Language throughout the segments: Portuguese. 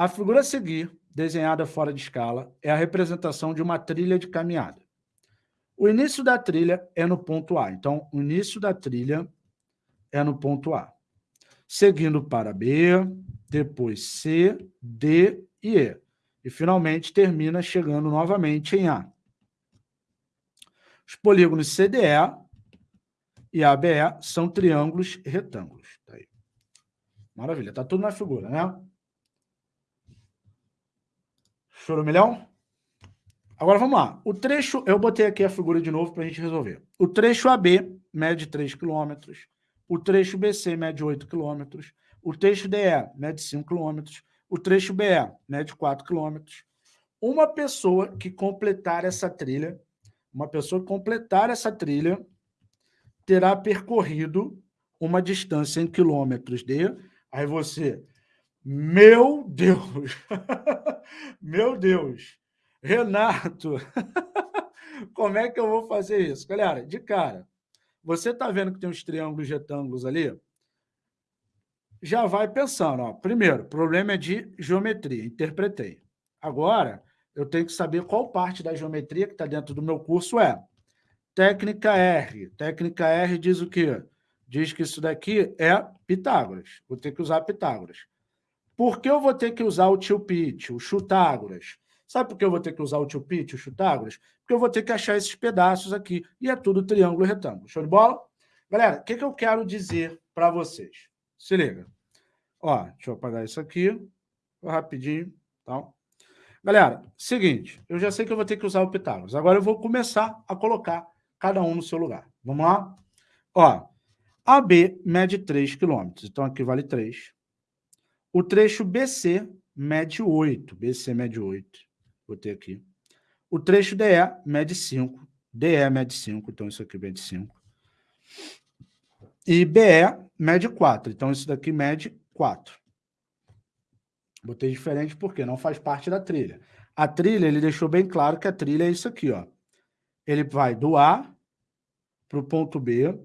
A figura a seguir, desenhada fora de escala, é a representação de uma trilha de caminhada. O início da trilha é no ponto A. Então, o início da trilha é no ponto A. Seguindo para B, depois C, D e E. E, finalmente, termina chegando novamente em A. Os polígonos CDE e ABE são triângulos retângulos. Tá aí. Maravilha, está tudo na figura, né? Choro milhão? Agora vamos lá. O trecho, eu botei aqui a figura de novo para a gente resolver. O trecho AB mede 3 km, o trecho BC mede 8 km, o trecho DE mede 5 km, o trecho BE mede 4 km. Uma pessoa que completar essa trilha, uma pessoa que completar essa trilha terá percorrido uma distância em quilômetros de... Aí você, meu Deus, meu Deus, Renato, como é que eu vou fazer isso? Galera, de cara, você está vendo que tem uns triângulos retângulos ali? Já vai pensando. Ó. Primeiro, problema é de geometria, interpretei. Agora, eu tenho que saber qual parte da geometria que está dentro do meu curso é. Técnica R. Técnica R diz o quê? Diz que isso daqui é Pitágoras. Vou ter que usar Pitágoras. Por que eu vou ter que usar o tio o Chutágoras? Sabe por que eu vou ter que usar o tio o Chutágoras? Porque eu vou ter que achar esses pedaços aqui. E é tudo triângulo e retângulo. Show de bola? Galera, o que, que eu quero dizer para vocês? Se liga. Ó, deixa eu apagar isso aqui. Rapidinho. Tá? Galera, seguinte. Eu já sei que eu vou ter que usar o Pitágoras. Agora eu vou começar a colocar cada um no seu lugar. Vamos lá? Ó, AB mede 3 km. Então, aqui vale 3. O trecho BC mede 8. BC mede 8 botei aqui. O trecho DE mede 5. DE mede 5, então isso aqui mede 5. E BE mede 4, então isso daqui mede 4. Botei diferente porque não faz parte da trilha. A trilha, ele deixou bem claro que a trilha é isso aqui, ó. Ele vai do A para o ponto B,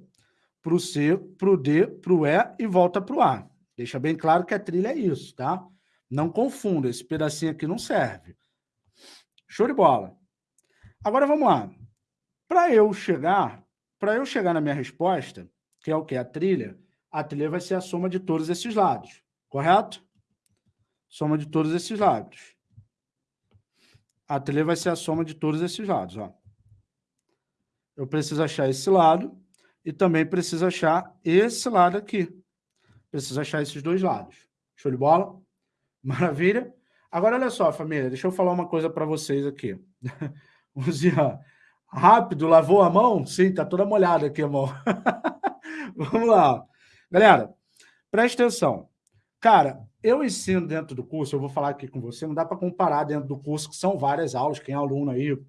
para o C, para o D, para o E e volta para o A. Deixa bem claro que a trilha é isso, tá? Não confunda, esse pedacinho aqui não serve. Show de bola. Agora vamos lá. Para eu chegar, para eu chegar na minha resposta, que é o que? A trilha, a trilha vai ser a soma de todos esses lados, correto? Soma de todos esses lados. A trilha vai ser a soma de todos esses lados. Ó. Eu preciso achar esse lado e também preciso achar esse lado aqui. Preciso achar esses dois lados. Show de bola? Maravilha? Agora, olha só, família, deixa eu falar uma coisa para vocês aqui. Luzia, rápido, lavou a mão? Sim, tá toda molhada aqui a mão. Vamos lá. Galera, preste atenção. Cara, eu ensino dentro do curso, eu vou falar aqui com você, não dá para comparar dentro do curso, que são várias aulas, quem é aluno aí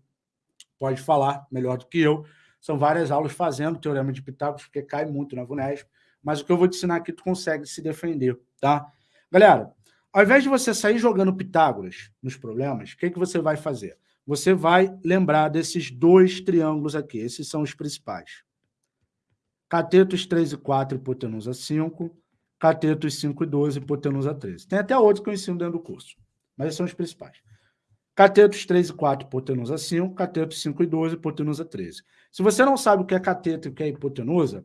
pode falar melhor do que eu, são várias aulas fazendo Teorema de Pitágoras, porque cai muito na VUNESP, mas o que eu vou te ensinar aqui, tu consegue se defender, tá? Galera, ao invés de você sair jogando Pitágoras nos problemas, o que, que você vai fazer? Você vai lembrar desses dois triângulos aqui. Esses são os principais. Catetos 3 e 4, hipotenusa 5. Catetos 5 e 12, hipotenusa 13. Tem até outro que eu ensino dentro do curso, mas esses são os principais. Catetos 3 e 4, hipotenusa 5. Catetos 5 e 12, hipotenusa 13. Se você não sabe o que é cateto e o que é hipotenusa,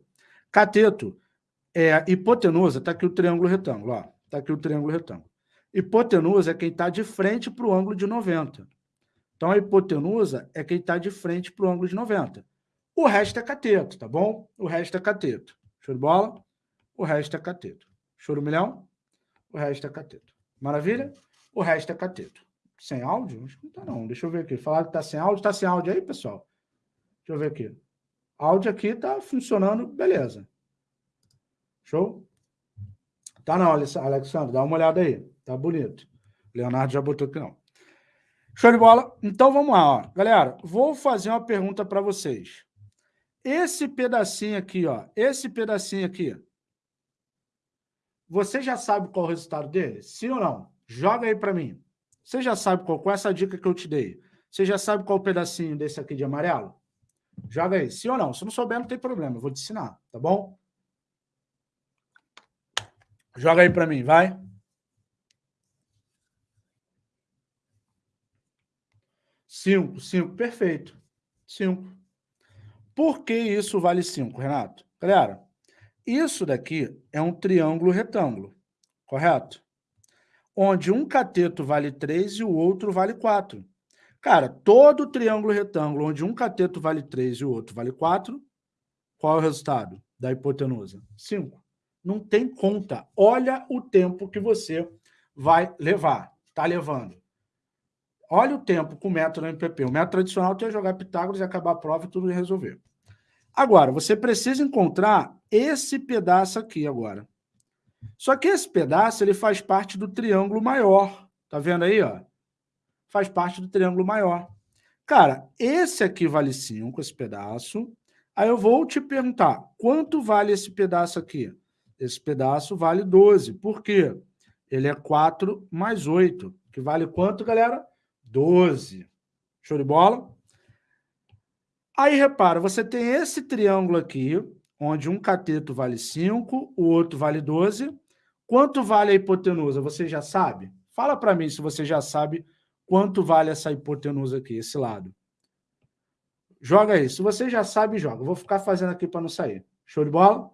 cateto é hipotenusa, está aqui o triângulo retângulo. Está aqui o triângulo retângulo. Hipotenusa é quem está de frente para o ângulo de 90. Então, a hipotenusa é quem está de frente para o ângulo de 90. O resto é cateto, tá bom? O resto é cateto. Show de bola? O resto é cateto. Show do milhão? O resto é cateto. Maravilha? O resto é cateto. Sem áudio? Acho que não está não. Deixa eu ver aqui. Falaram que está sem áudio. Está sem áudio aí, pessoal? Deixa eu ver aqui. Áudio aqui está funcionando, beleza. Show? Tá não, Alexandre, dá uma olhada aí. Tá bonito. Leonardo já botou aqui não. Show de bola? Então vamos lá, ó. Galera, vou fazer uma pergunta para vocês. Esse pedacinho aqui, ó, esse pedacinho aqui, você já sabe qual é o resultado dele? Sim ou não? Joga aí para mim. Você já sabe qual, qual é essa dica que eu te dei? Você já sabe qual é o pedacinho desse aqui de amarelo? Joga aí, sim ou não? Se não souber, não tem problema, eu vou te ensinar, tá bom? Joga aí para mim, vai. Cinco, cinco, perfeito. Cinco. Por que isso vale cinco, Renato? Galera, isso daqui é um triângulo retângulo, correto? Onde um cateto vale 3 e o outro vale 4. Cara, todo triângulo retângulo onde um cateto vale 3 e o outro vale 4, qual é o resultado da hipotenusa? 5. Não tem conta. Olha o tempo que você vai levar, está levando. Olha o tempo com o método MPP. O método tradicional tem jogar Pitágoras e acabar a prova e tudo resolver. Agora, você precisa encontrar esse pedaço aqui agora. Só que esse pedaço ele faz parte do triângulo maior. Tá vendo aí, ó? Faz parte do triângulo maior. Cara, esse aqui vale 5, esse pedaço. Aí eu vou te perguntar, quanto vale esse pedaço aqui? Esse pedaço vale 12. Por quê? Ele é 4 mais 8, que vale quanto, galera? 12. Show de bola? Aí, repara, você tem esse triângulo aqui, onde um cateto vale 5, o outro vale 12. Quanto vale a hipotenusa? Você já sabe? Fala para mim se você já sabe quanto vale essa hipotenusa aqui, esse lado. Joga aí. Se você já sabe, joga. vou ficar fazendo aqui para não sair. Show de bola?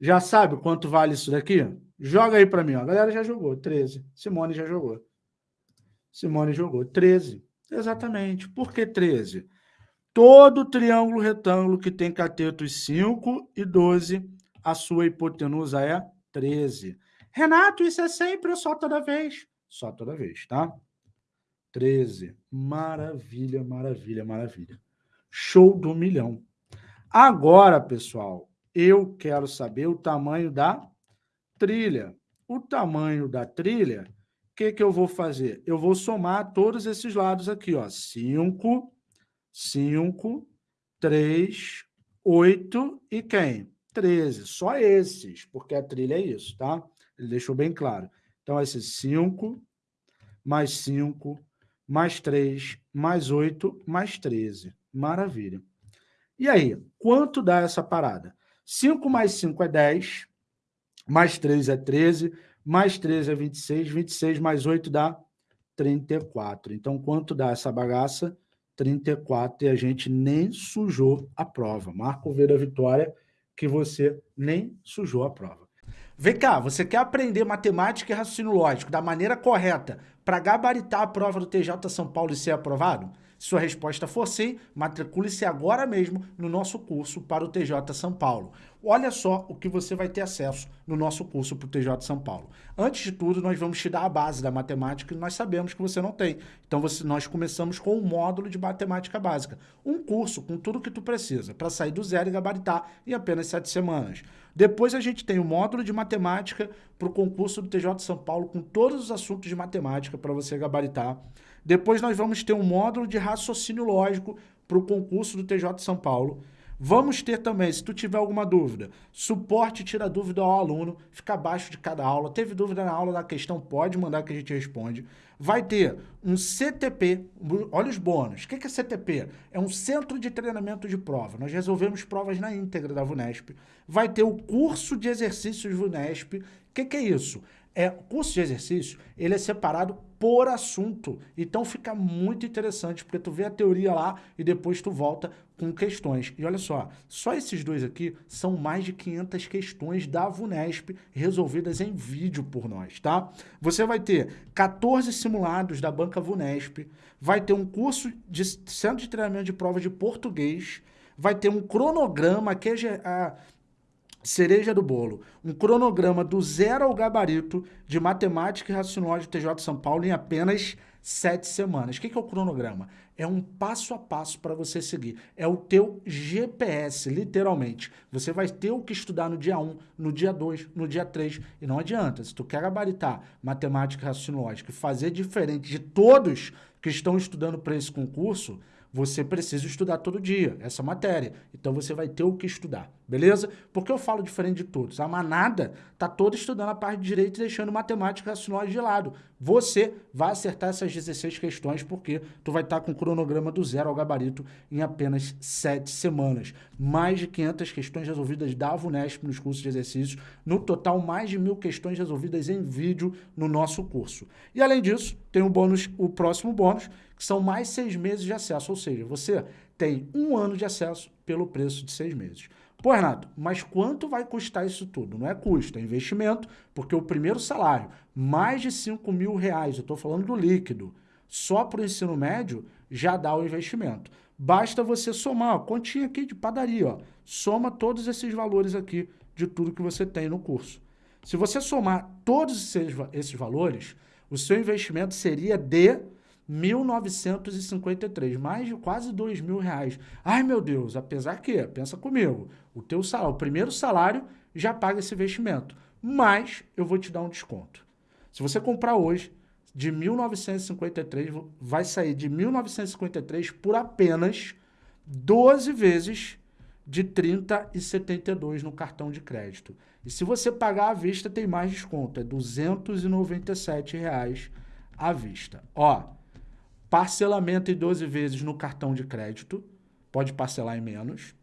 Já sabe quanto vale isso daqui? Joga aí para mim. Ó. A galera já jogou. 13. Simone já jogou. Simone jogou. 13. Exatamente. Por que 13? Todo triângulo retângulo que tem catetos 5 e 12, a sua hipotenusa é 13. Renato, isso é sempre ou só toda vez? Só toda vez, tá? 13. Maravilha, maravilha, maravilha. Show do milhão. Agora, pessoal, eu quero saber o tamanho da trilha. O tamanho da trilha, o que, que eu vou fazer? Eu vou somar todos esses lados aqui, ó. 5 5, 3, 8 e quem? 13. Só esses, porque a trilha é isso, tá? Ele deixou bem claro. Então, esse 5, mais 5, mais 3, mais 8, mais 13. Maravilha. E aí, quanto dá essa parada? 5 mais 5 é 10, mais 3 é 13, mais 13 é 26, 26 mais 8 dá 34. Então, quanto dá essa bagaça? 34 e a gente nem sujou a prova. Marco V da vitória que você nem sujou a prova. Vem cá, você quer aprender matemática e raciocínio lógico da maneira correta para gabaritar a prova do TJ São Paulo e ser aprovado? Se sua resposta for sim, matricule-se agora mesmo no nosso curso para o TJ São Paulo. Olha só o que você vai ter acesso no nosso curso para o TJ São Paulo. Antes de tudo, nós vamos te dar a base da matemática que nós sabemos que você não tem. Então, você, nós começamos com um módulo de matemática básica. Um curso com tudo que tu precisa para sair do zero e gabaritar em apenas sete semanas. Depois a gente tem o módulo de matemática para o concurso do TJ São Paulo com todos os assuntos de matemática para você gabaritar. Depois nós vamos ter um módulo de raciocínio lógico para o concurso do TJ São Paulo. Vamos ter também, se tu tiver alguma dúvida, suporte tira dúvida ao aluno, fica abaixo de cada aula. Teve dúvida na aula da questão, pode mandar que a gente responde. Vai ter um CTP, olha os bônus. O que é CTP? É um Centro de Treinamento de Prova. Nós resolvemos provas na íntegra da VUNESP. Vai ter o curso de exercícios VUNESP. O que é isso? É, o curso de exercício, ele é separado por assunto. Então fica muito interessante, porque tu vê a teoria lá e depois tu volta com questões. E olha só, só esses dois aqui são mais de 500 questões da VUNESP resolvidas em vídeo por nós, tá? Você vai ter 14 simulados da banca VUNESP, vai ter um curso de centro de treinamento de prova de português, vai ter um cronograma que é a cereja do bolo, um cronograma do zero ao gabarito de matemática e raciocínio de TJ São Paulo em apenas sete semanas. O que é o cronograma? É um passo a passo para você seguir. É o teu GPS, literalmente. Você vai ter o que estudar no dia 1, no dia 2, no dia 3. E não adianta, se tu quer gabaritar matemática e raciocínio lógico e fazer diferente de todos que estão estudando para esse concurso, você precisa estudar todo dia essa matéria. Então você vai ter o que estudar, beleza? Porque eu falo diferente de todos. A manada tá toda estudando a parte de direito e deixando matemática racionais de lado. Você vai acertar essas 16 questões porque tu vai estar tá com o cronograma do zero ao gabarito em apenas 7 semanas. Mais de 500 questões resolvidas da VUNESP nos cursos de exercícios. No total, mais de mil questões resolvidas em vídeo no nosso curso. E além disso, tem o bônus, o próximo bônus, que são mais seis meses de acesso, ou seja, você tem um ano de acesso pelo preço de seis meses. Pô, Renato, mas quanto vai custar isso tudo? Não é custo, é investimento, porque o primeiro salário, mais de 5 mil reais, eu estou falando do líquido, só para o ensino médio, já dá o investimento. Basta você somar, ó, continha aqui de padaria, ó, soma todos esses valores aqui de tudo que você tem no curso. Se você somar todos esses, esses valores, o seu investimento seria de 1.953, mais de quase dois mil reais. Ai, meu Deus, apesar que, pensa comigo, o teu salário, o primeiro salário já paga esse investimento, mas eu vou te dar um desconto. Se você comprar hoje, de 1.953, vai sair de 1.953 por apenas 12 vezes de 30,72 no cartão de crédito. E se você pagar à vista, tem mais desconto, é 297 reais à vista. Ó, Parcelamento em 12 vezes no cartão de crédito, pode parcelar em menos.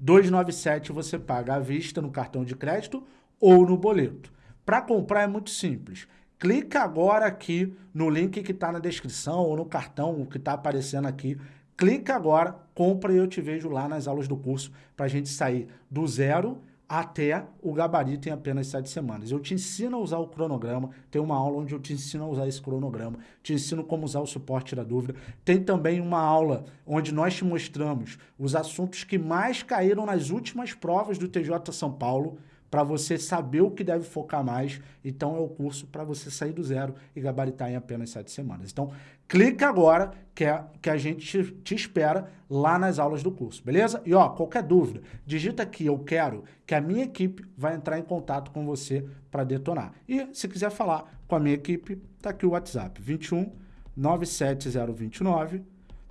297 você paga à vista no cartão de crédito ou no boleto. Para comprar é muito simples. Clica agora aqui no link que está na descrição ou no cartão que está aparecendo aqui. Clica agora, compra e eu te vejo lá nas aulas do curso para a gente sair do zero até o gabarito em apenas sete semanas. Eu te ensino a usar o cronograma, tem uma aula onde eu te ensino a usar esse cronograma, te ensino como usar o suporte da dúvida. Tem também uma aula onde nós te mostramos os assuntos que mais caíram nas últimas provas do TJ São Paulo, para você saber o que deve focar mais. Então, é o curso para você sair do zero e gabaritar em apenas sete semanas. Então, clica agora que, é, que a gente te, espera lá nas aulas do curso, beleza? E, ó, qualquer dúvida, digita aqui, eu quero, que a minha equipe vai entrar em contato com você para detonar. E, se quiser falar com a minha equipe, tá aqui o WhatsApp, 21 97029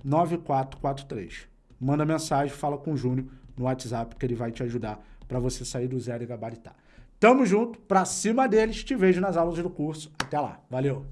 9443. Manda mensagem, fala com o Júnior no WhatsApp que ele vai te ajudar para você sair do zero e gabaritar. Tamo junto, pra cima deles, te vejo nas aulas do curso. Até lá, valeu!